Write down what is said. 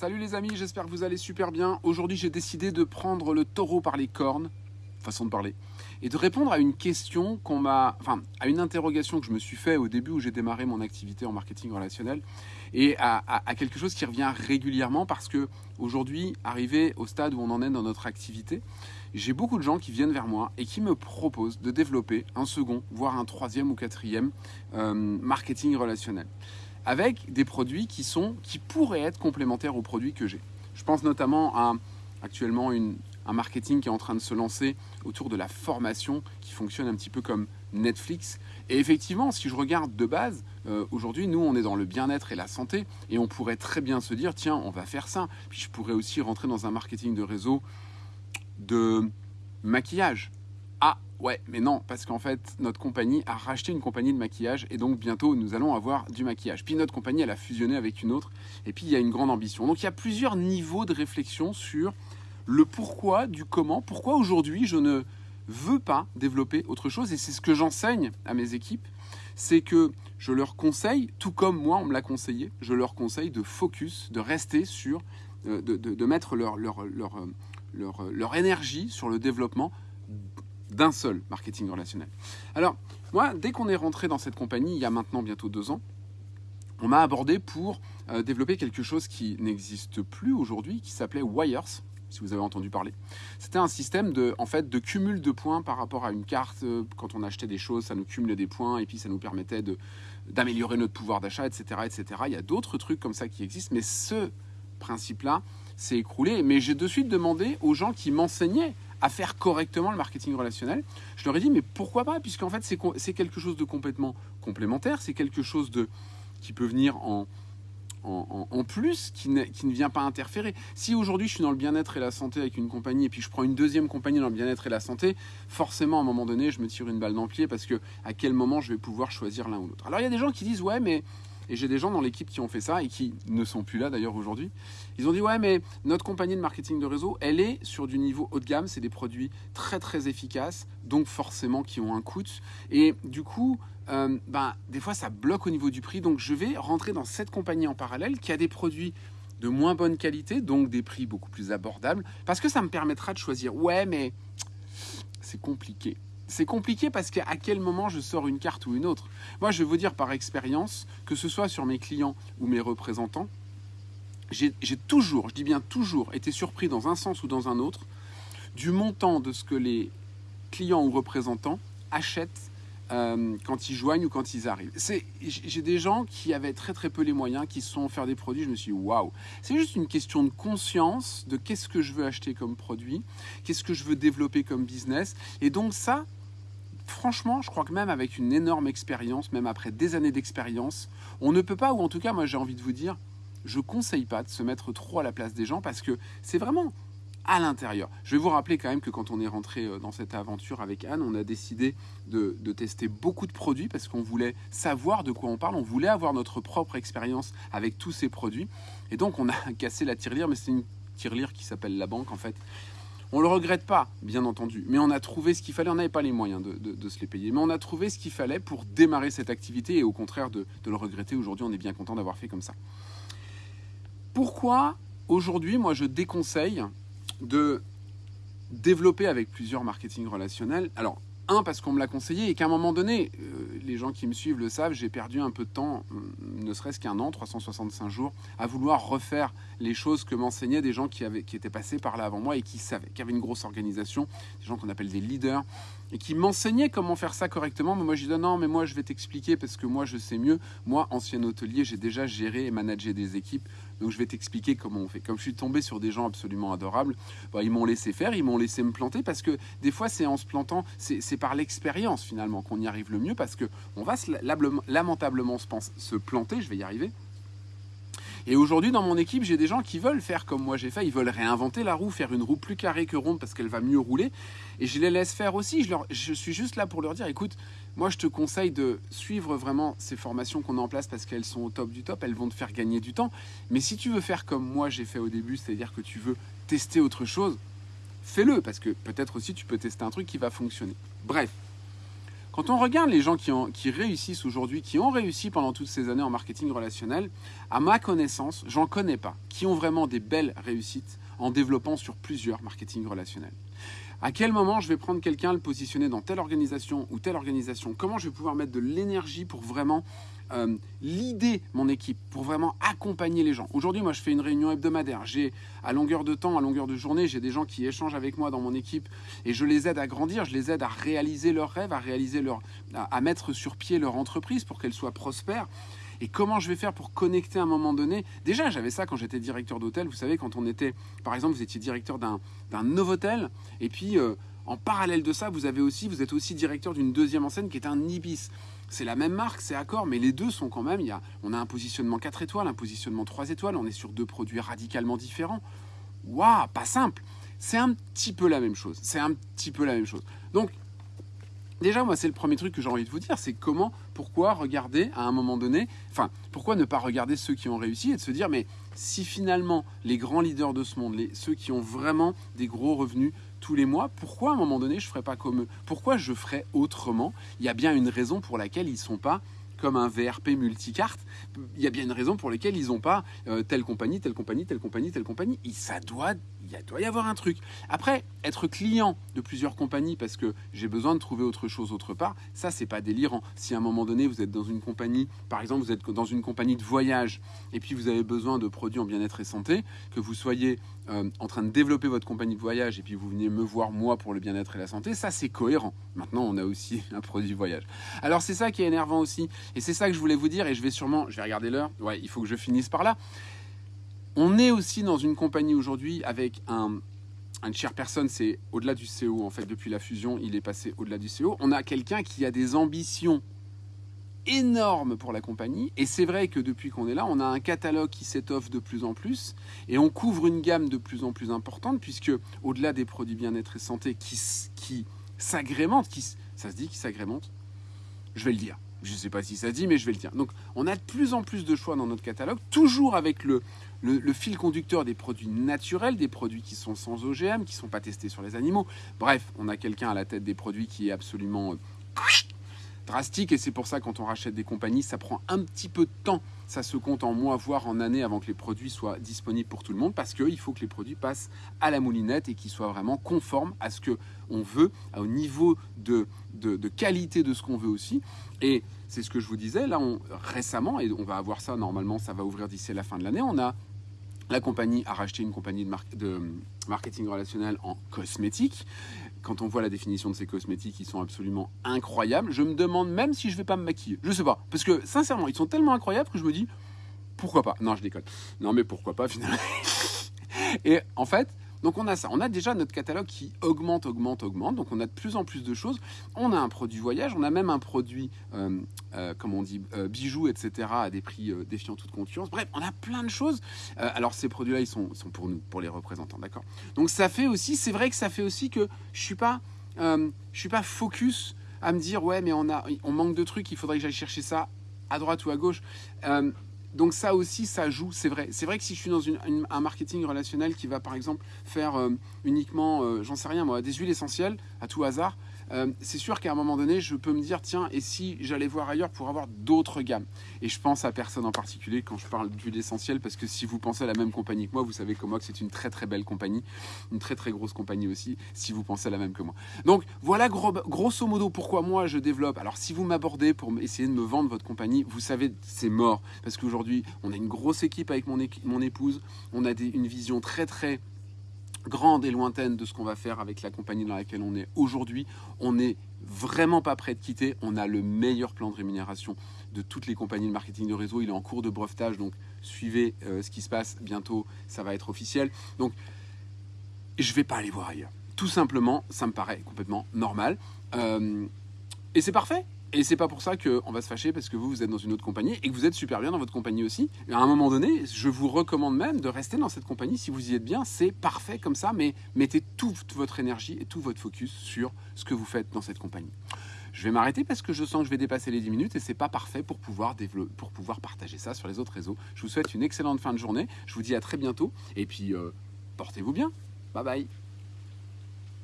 Salut les amis, j'espère que vous allez super bien. Aujourd'hui, j'ai décidé de prendre le taureau par les cornes, façon de parler, et de répondre à une question qu'on m'a, enfin, à une interrogation que je me suis fait au début où j'ai démarré mon activité en marketing relationnel, et à, quelque chose qui revient régulièrement parce que aujourd'hui, arrivé au stade où on en est dans notre activité, j'ai beaucoup de gens qui viennent vers moi et qui me proposent de développer un second, voire un troisième ou quatrième euh, marketing relationnel avec des produits qui, sont, qui pourraient être complémentaires aux produits que j'ai. Je pense notamment à actuellement un marketing qui est en train de se lancer autour de la formation qui fonctionne un petit peu comme Netflix. Et effectivement, si je regarde de base, euh, aujourd'hui, nous, on est dans le bien-être et la santé, et on pourrait très bien se dire, tiens, on va faire ça. Puis je pourrais aussi rentrer dans un marketing de réseau de maquillage. Ouais, mais non, parce qu'en fait, notre compagnie a racheté une compagnie de maquillage et donc bientôt nous allons avoir du maquillage. Puis notre compagnie, elle a fusionné avec une autre et puis il y a une grande ambition. Donc il y a plusieurs niveaux de réflexion sur le pourquoi, du comment, pourquoi aujourd'hui je ne veux pas développer autre chose et c'est ce que j'enseigne à mes équipes, c'est que je leur conseille, tout comme moi on me l'a conseillé, je leur conseille de focus, de rester sur, euh, de, mettre leur, leur, leur, leur, leur énergie sur le développement d'un seul marketing relationnel. Alors, moi, dès qu'on est rentré dans cette compagnie, il y a maintenant bientôt deux ans, on m'a abordé pour euh, développer quelque chose qui n'existe plus aujourd'hui, qui s'appelait Wires, si vous avez entendu parler. C'était un système de, en fait, de cumul de points par rapport à une carte. Euh, quand on achetait des choses, ça nous cumulait des points et puis ça nous permettait d'améliorer notre pouvoir d'achat, etc., etc. Il y a d'autres trucs comme ça qui existent, mais ce principe-là s'est écroulé. Mais j'ai de suite demandé aux gens qui m'enseignaient à faire correctement le marketing relationnel. Je leur ai dit, mais pourquoi pas Puisqu'en fait, c'est quelque chose de complètement complémentaire, c'est quelque chose de, qui peut venir en, en, plus, qui ne, qui ne, vient pas interférer. Si aujourd'hui je suis dans le bien-être et la santé avec une compagnie, et puis je prends une deuxième compagnie dans le bien-être et la santé, forcément à un moment donné, je me tire une balle dans le pied parce que à quel moment je vais pouvoir choisir l'un ou l'autre. Alors il y a des gens qui disent, ouais, mais et j'ai des gens dans l'équipe qui ont fait ça et qui ne sont plus là d'ailleurs aujourd'hui. Ils ont dit ouais mais notre compagnie de marketing de réseau, elle est sur du niveau haut de gamme, c'est des produits très très efficaces, donc forcément qui ont un coût. Et du coup, euh, ben, des fois ça bloque au niveau du prix, donc je vais rentrer dans cette compagnie en parallèle qui a des produits de moins bonne qualité, donc des prix beaucoup plus abordables, parce que ça me permettra de choisir. Ouais mais c'est compliqué. C'est compliqué parce qu'à quel moment je sors une carte ou une autre. Moi, je vais vous dire par expérience, que ce soit sur mes clients ou mes représentants, j'ai toujours, je dis bien toujours, été surpris dans un sens ou dans un autre du montant de ce que les clients ou représentants achètent euh, quand ils joignent ou quand ils arrivent. J'ai des gens qui avaient très très peu les moyens, qui se sont faire des produits, je me suis dit waouh. C'est juste une question de conscience de qu'est-ce que je veux acheter comme produit, qu'est-ce que je veux développer comme business. Et donc ça, franchement, je crois que même avec une énorme expérience, même après des années d'expérience, on ne peut pas, ou en tout cas, moi j'ai envie de vous dire, je conseille pas de se mettre trop à la place des gens parce que c'est vraiment à l'intérieur. Je vais vous rappeler quand même que quand on est rentré euh, dans cette aventure avec Anne, on a décidé de, de tester beaucoup de produits parce qu'on voulait savoir de quoi on parle, on voulait avoir notre propre expérience avec tous ces produits. Et donc on a cassé la tirelire, mais c'est une tirelire qui s'appelle la banque en fait. On ne le regrette pas, bien entendu, mais on a trouvé ce qu'il fallait. On n'avait pas les moyens de, se les payer, mais on a trouvé ce qu'il fallait pour démarrer cette activité et au contraire de, le regretter. Aujourd'hui, on est bien content d'avoir fait comme ça. Pourquoi aujourd'hui, moi, je déconseille de développer avec plusieurs marketing relationnels? Alors, un, parce qu'on me l'a conseillé et qu'à un moment donné, euh, les gens qui me suivent le savent, j'ai perdu un peu de temps, euh, ne serait-ce qu'un an, 365 jours, à vouloir refaire les choses que m'enseignaient des gens qui, avaient, qui étaient passés par là avant moi et qui savaient, qui avaient une grosse organisation, des gens qu'on appelle des leaders, et qui m'enseignaient comment faire ça correctement. Mais moi, je dis non, mais moi, je vais t'expliquer parce que moi, je sais mieux. Moi, ancien hôtelier, j'ai déjà géré et managé des équipes. Donc, je vais t'expliquer comment on fait. Comme je suis tombé sur des gens absolument adorables, bah, ils m'ont laissé faire, ils m'ont laissé me planter parce que des fois, c'est en se plantant, c'est par l'expérience finalement qu'on y arrive le mieux parce que on va lamentablement se planter, je vais y arriver. Et aujourd'hui, dans mon équipe, j'ai des gens qui veulent faire comme moi j'ai fait. Ils veulent réinventer la roue, faire une roue plus carrée que ronde parce qu'elle va mieux rouler. Et je les laisse faire aussi. Je, je suis juste là pour leur dire, écoute, moi je te conseille de suivre vraiment ces formations qu'on a en place parce qu'elles sont au top du top. Elles vont te faire gagner du temps. Mais si tu veux faire comme moi j'ai fait au début, c'est-à-dire que tu veux tester autre chose, fais-le parce que peut-être aussi tu peux tester un truc qui va fonctionner. Bref, Quand on regarde les gens qui, ont, réussissent aujourd'hui, qui ont réussi pendant toutes ces années en marketing relationnel, à ma connaissance, j'en connais pas, qui ont vraiment des belles réussites en développant sur plusieurs marketing relationnels. À quel moment je vais prendre quelqu'un, le positionner dans telle organisation ou telle organisation? Comment je vais pouvoir mettre de l'énergie pour vraiment euh, l'idée mon équipe, pour vraiment accompagner les gens. Aujourd'hui, moi, je fais une réunion hebdomadaire. J'ai à longueur de temps, à longueur de journée, j'ai des gens qui échangent avec moi dans mon équipe et je les aide à grandir, je les aide à réaliser leurs rêves, à réaliser leur, à mettre sur pied leur entreprise pour qu'elle soit prospère. Et comment je vais faire pour connecter à un moment donné? Déjà, j'avais ça quand j'étais directeur d'hôtel. Vous savez, quand on était, par exemple, vous étiez directeur d'un Novotel, et puis euh, en parallèle de ça, vous avez aussi, vous êtes aussi directeur d'une deuxième enseigne qui est un Ibis. C'est la même marque, c'est Accor, mais les deux sont quand même. Y a, on a un positionnement 4 étoiles, un positionnement 3 étoiles. On est sur deux produits radicalement différents. Waouh, pas simple. C'est un petit peu la même chose. C'est un petit peu la même chose. Donc, Déjà, moi, c'est le premier truc que j'ai envie de vous dire, c'est comment, pourquoi regarder à un moment donné, enfin, pourquoi ne pas regarder ceux qui ont réussi et de se dire, mais si finalement les grands leaders de ce monde, les, ceux qui ont vraiment des gros revenus tous les mois, pourquoi à un moment donné je ne ferais pas comme eux? Pourquoi je ferais autrement? Il y a bien une raison pour laquelle ils ne sont pas comme un VRP multicarte, il y a bien une raison pour laquelle ils n'ont pas euh, telle compagnie, telle compagnie, telle compagnie, telle compagnie. Et ça doit il doit y avoir un truc. Après, être client de plusieurs compagnies parce que j'ai besoin de trouver autre chose autre part, ça, c'est pas délirant. Si à un moment donné, vous êtes dans une compagnie, par exemple, vous êtes dans une compagnie de voyage et puis vous avez besoin de produits en bien-être et santé, que vous soyez euh, en train de développer votre compagnie de voyage et puis vous venez me voir moi pour le bien-être et la santé, ça, c'est cohérent. Maintenant, on a aussi un produit voyage. Alors, c'est ça qui est énervant aussi. Et c'est ça que je voulais vous dire et je vais sûrement, je vais regarder l'heure. Ouais, il faut que je finisse par là. On est aussi dans une compagnie aujourd'hui avec un, un personne, c'est au-delà du CO en fait. Depuis la fusion, il est passé au-delà du CO. On a quelqu'un qui a des ambitions énormes pour la compagnie. Et c'est vrai que depuis qu'on est là, on a un catalogue qui s'étoffe de plus en plus et on couvre une gamme de plus en plus importante puisque au-delà des produits bien-être et santé qui, qui s'agrémentent, qui, ça se dit qui s'agrémentent, je vais le dire. Je ne sais pas si ça se dit, mais je vais le dire. Donc, on a de plus en plus de choix dans notre catalogue, toujours avec le, le, fil conducteur des produits naturels, des produits qui sont sans OGM, qui ne sont pas testés sur les animaux. Bref, on a quelqu'un à la tête des produits qui est absolument euh, drastique et c'est pour ça quand on rachète des compagnies, ça prend un petit peu de temps. Ça se compte en mois, voire en années avant que les produits soient disponibles pour tout le monde parce qu'il faut que les produits passent à la moulinette et qu'ils soient vraiment conformes à ce qu'on veut, au niveau de, de, qualité de ce qu'on veut aussi. Et c'est ce que je vous disais, là on, récemment, et on va avoir ça normalement, ça va ouvrir d'ici la fin de l'année, on a la compagnie a racheté une compagnie de, marketing relationnel en cosmétique. Quand on voit la définition de ces cosmétiques, ils sont absolument incroyables. Je me demande même si je vais pas me maquiller. Je sais pas. Parce que sincèrement, ils sont tellement incroyables que je me dis pourquoi pas? Non, je déconne. Non, mais pourquoi pas finalement? Et en fait, donc on a ça, on a déjà notre catalogue qui augmente, augmente, augmente, donc on a de plus en plus de choses. On a un produit voyage, on a même un produit, euh, euh, comme on dit, euh, bijoux, etc., à des prix défiant toute concurrence. Bref, on a plein de choses. alors ces produits-là, ils sont, pour nous, pour les représentants, d'accord? Donc ça fait aussi, c'est vrai que ça fait aussi que je suis je suis pas focus à me dire, ouais, mais on, a, on manque de trucs, il faudrait que j'aille chercher ça à droite ou à gauche. Donc ça aussi, ça joue, c'est vrai. C'est vrai que si je suis dans un marketing relationnel qui va par exemple faire euh, uniquement, euh, j'en sais rien des huiles essentielles à tout hasard, euh, c'est sûr qu'à un moment donné, je peux me dire, tiens, et si j'allais voir ailleurs pour avoir d'autres gammes? Et je pense à personne en particulier quand je parle d'huile essentielle, parce que si vous pensez à la même compagnie que moi, vous savez que c'est une très très belle compagnie, une très très grosse compagnie aussi, si vous pensez à la même que moi. Donc voilà grosso modo pourquoi moi je développe. Alors si vous m'abordez pour essayer de me vendre votre compagnie, vous savez, c'est mort, parce qu'aujourd'hui, on a une grosse équipe avec mon, mon épouse, on a une vision très très grande et lointaine de ce qu'on va faire avec la compagnie dans laquelle on est aujourd'hui. On n'est vraiment pas prêt de quitter. On a le meilleur plan de rémunération de toutes les compagnies de marketing de réseau. Il est en cours de brevetage, donc suivez euh, ce qui se passe. Bientôt, ça va être officiel. Donc, je ne vais pas aller voir ailleurs. Tout simplement, ça me paraît complètement normal. Euh, et c'est parfait. Et c'est pas pour ça qu'on va se fâcher parce que vous, vous êtes dans une autre compagnie et que vous êtes super bien dans votre compagnie aussi. À un moment donné, je vous recommande même de rester dans cette compagnie si vous y êtes bien. C'est parfait comme ça, mais mettez toute votre énergie et tout votre focus sur ce que vous faites dans cette compagnie. Je vais m'arrêter parce que je sens que je vais dépasser les 10 minutes et c'est pas parfait pour pouvoir, pour pouvoir partager ça sur les autres réseaux. Je vous souhaite une excellente fin de journée. Je vous dis à très bientôt et puis euh, portez-vous bien. Bye bye.